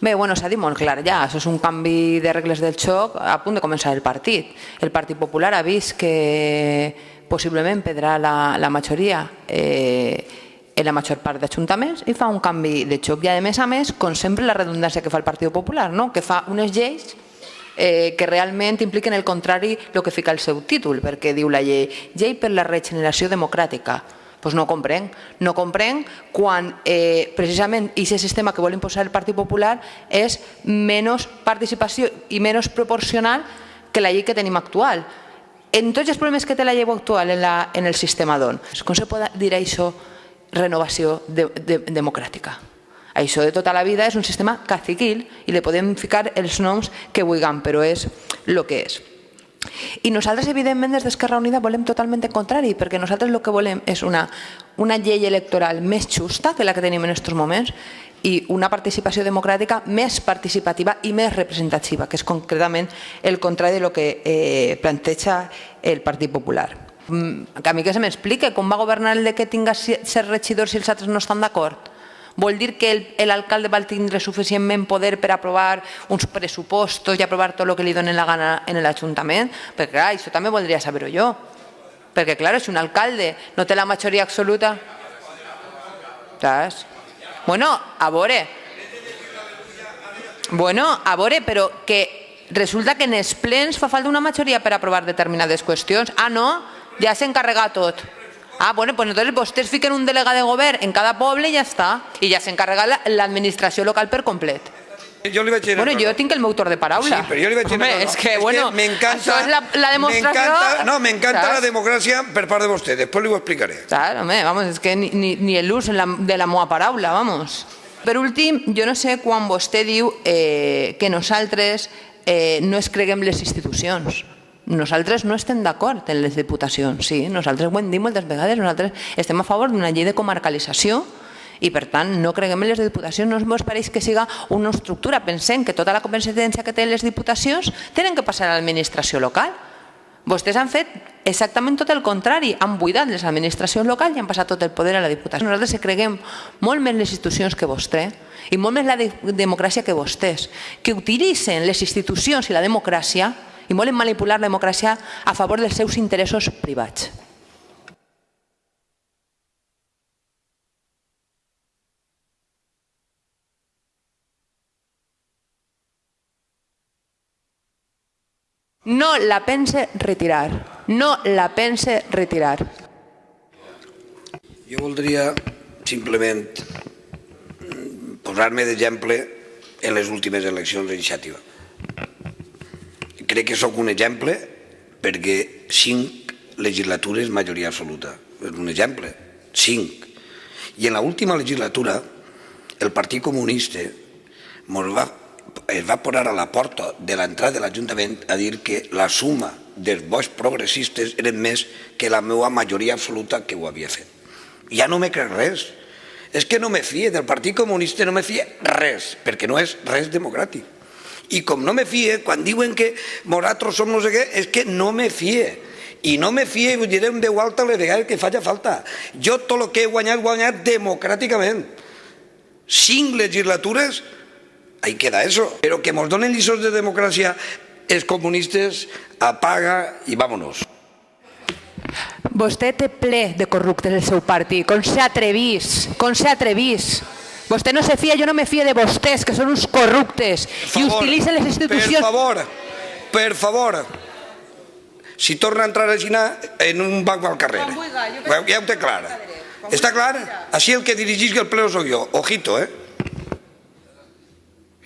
Bé, bueno, s'ha dit molt clar ja, això és un canvi de regles del xoc a punt de començar el partit. El Partit Popular ha vist que possiblement perdrà la, la majoria eh, en la major part d'ajuntaments i fa un canvi de xoc. I a més a més, com sempre, la redundància que fa el Partit Popular, no? que fa unes lleis eh, que realment impliquen el contrari el que fica el seu títol, perquè diu la llei, llei per la regeneració democràtica. Doncs no comprenc. No comprenc quan eh, precisament aquest sistema que vol imposar el Partit Popular és menys participació i menys proporcional que la llei que tenim actual. En tots els problemes que té la llei actual en, la, en el sistema d'on? Com se pot dir això renovació de, de, democràtica? Això de tota la vida és un sistema caciquil i li podem ficar els noms que vulguem, però és el que és. I nosaltres, evidentment, des d'Esquerra Unida volem totalment el contrari, perquè nosaltres el que volem és una, una llei electoral més justa que la que tenim en aquests moments i una participació democràtica més participativa i més representativa, que és concretament el contrari de lo que eh, planteja el Partit Popular. Mm, a mi que se m'explique com va governar el de que tinga ser regidor si els altres no estan d'acord vol dir que l'alcalde va tindre suficientment poder per aprovar uns pressupostos i aprovar tot el que li donen la gana en l'Ajuntament? Perquè clar, això també voldria saber-ho jo. Perquè clar, si un alcalde no té la majoria absoluta... Saps? Bueno, a veure... Bueno, a veure, però que resulta que en els plens fa falta una majoria per aprovar determinades qüestions. Ah, no? Ja s'encarrega tot. Ah, bueno, pues entonces vostès fiquen un delegat de govern en cada poble i ja està. I ja s'encarrega l'administració local per complet. Jo li vaig dir bueno, jo tinc el meu torn de paraula. Sí, però jo li vaig dir Home, és que, bueno, això és la, la demostració... No, m'encanta la democràcia per part de vostè, després li ho explicaré. Claro, home, vamos, és que ni, ni, ni l'ús de la meva paraula, vamos. Per últim, jo no sé quan vostè diu eh, que nosaltres eh, no es creguem les institucions. Nosaltres no estem d'acord en les diputacions, sí, nosaltres ho hem dit moltes vegades, nosaltres estem a favor d'una llei de comarcalització i per tant no creguem en les diputacions, no ens pareix que siga una estructura, pensem que tota la competència que tenen les diputacions tenen que passar a l'administració local. Vostès han fet exactament tot el contrari, han buidat les administracions locals i han passat tot el poder a la diputació. Nosaltres creguem molt més les institucions que vostè i molt més la de democràcia que vostès, que utilitzen les institucions i la democràcia i volen manipular la democràcia a favor dels seus interessos privats. No la pense retirar. No la pense retirar. Jo voldria simplement posar-me d'exemple en les últimes eleccions d'iniciativa crec que sóc un exemple perquè cinc legislatures majoria absoluta. És un exemple, cinc. I en l'última legislatura el Partit Comunista va, es va posar a la porta de l'entrada de l'Ajuntament a dir que la suma dels vots progressistes eren més que la meva majoria absoluta que ho havia fet. Ja no me crec res. És que no me fie del Partit Comunista, no me fie res, perquè no és res democràtic. I com no me fie, quan diuen que nosaltres som no sé què, és que no me fie. I no me fie i ho diré un Déu alta les vegades que faci falta. Jo tot el que he guanyat, guanyat democràticament. Cinc legislatures, ahí queda eso. Però que ens donen lliçons de democràcia els comunistes, apaga i vámonos. Vostè té ple de corruptes el seu partit. Com s'ha atrevís, com atrevís. Vostè no se fia, jo no me fia de vostès, que són uns corruptes favor, i utilitzen les institucions... Per favor, per favor, si torna a entrar a ginar en un banc al carrer. Ja ho té clar. Està clar? Així el que dirigís el ple sóc jo. Ojito, eh?